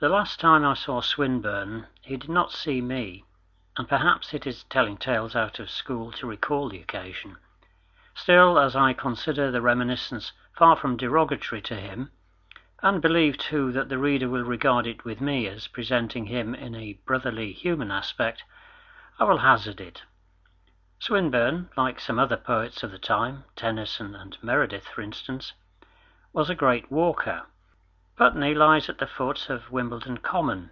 The last time I saw Swinburne he did not see me, and perhaps it is telling tales out of school to recall the occasion. Still, as I consider the reminiscence far from derogatory to him, and believe too that the reader will regard it with me as presenting him in a brotherly human aspect, I will hazard it. Swinburne, like some other poets of the time, Tennyson and Meredith for instance, was a great walker. Putney lies at the foot of Wimbledon Common,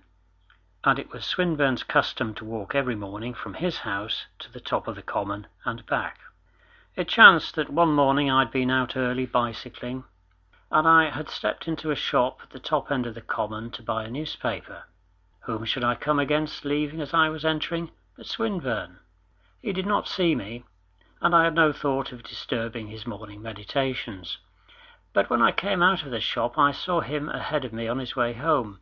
and it was Swinburne's custom to walk every morning from his house to the top of the common and back. It chanced that one morning I had been out early bicycling, and I had stepped into a shop at the top end of the common to buy a newspaper. Whom should I come against leaving as I was entering but Swinburne? He did not see me, and I had no thought of disturbing his morning meditations. But when I came out of the shop I saw him ahead of me on his way home.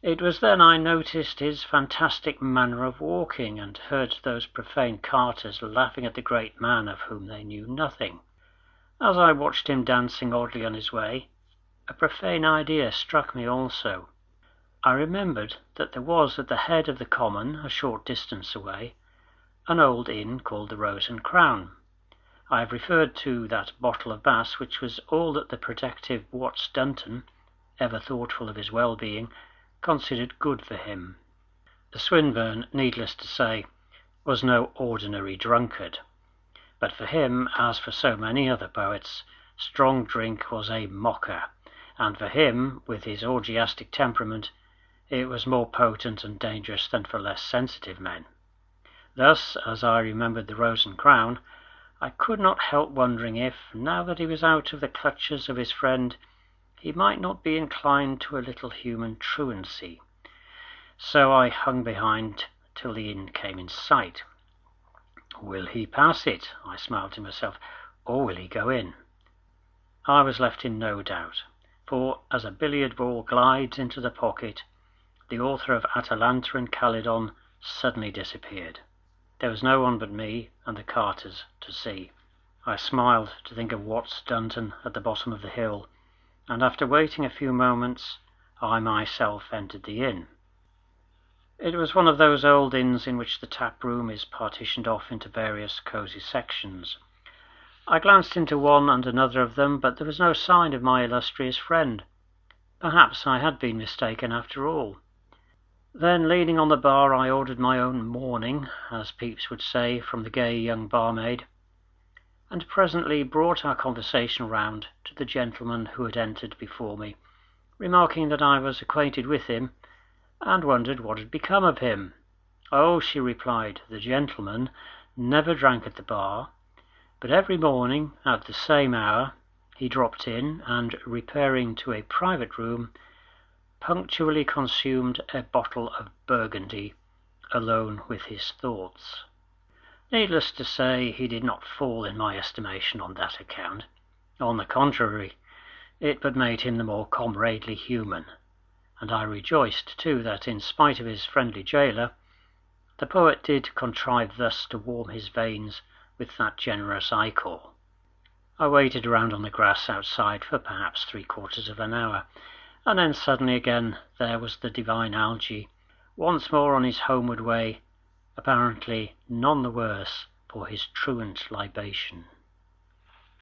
It was then I noticed his fantastic manner of walking, and heard those profane carters laughing at the great man of whom they knew nothing. As I watched him dancing oddly on his way, a profane idea struck me also. I remembered that there was at the head of the common, a short distance away, an old inn called the Rose and Crown. I have referred to that bottle of Bass which was all that the protective Watts Dunton, ever thoughtful of his well being, considered good for him. The Swinburne, needless to say, was no ordinary drunkard, but for him, as for so many other poets, strong drink was a mocker, and for him, with his orgiastic temperament, it was more potent and dangerous than for less sensitive men. Thus, as I remembered the Rose and Crown, I could not help wondering if, now that he was out of the clutches of his friend, he might not be inclined to a little human truancy. So I hung behind till the inn came in sight. Will he pass it? I smiled to myself, or will he go in? I was left in no doubt, for as a billiard ball glides into the pocket, the author of Atalanta in Calydon suddenly disappeared. There was no one but me and the carters to see. I smiled to think of Watts Dunton at the bottom of the hill, and after waiting a few moments I myself entered the inn. It was one of those old inns in which the tap room is partitioned off into various cosy sections. I glanced into one and another of them, but there was no sign of my illustrious friend. Perhaps I had been mistaken after all. Then, leaning on the bar, I ordered my own "morning," as Pepys would say, from the gay young barmaid, and presently brought our conversation round to the gentleman who had entered before me, remarking that I was acquainted with him, and wondered what had become of him. Oh, she replied, the gentleman never drank at the bar, but every morning at the same hour he dropped in, and repairing to a private room, punctually consumed a bottle of Burgundy alone with his thoughts. Needless to say, he did not fall in my estimation on that account. On the contrary, it but made him the more comradely human, and I rejoiced too that, in spite of his friendly jailer, the poet did contrive thus to warm his veins with that generous ichor. I waited around on the grass outside for perhaps three quarters of an hour, and then suddenly again there was the divine Algy, once more on his homeward way, apparently none the worse for his truant libation.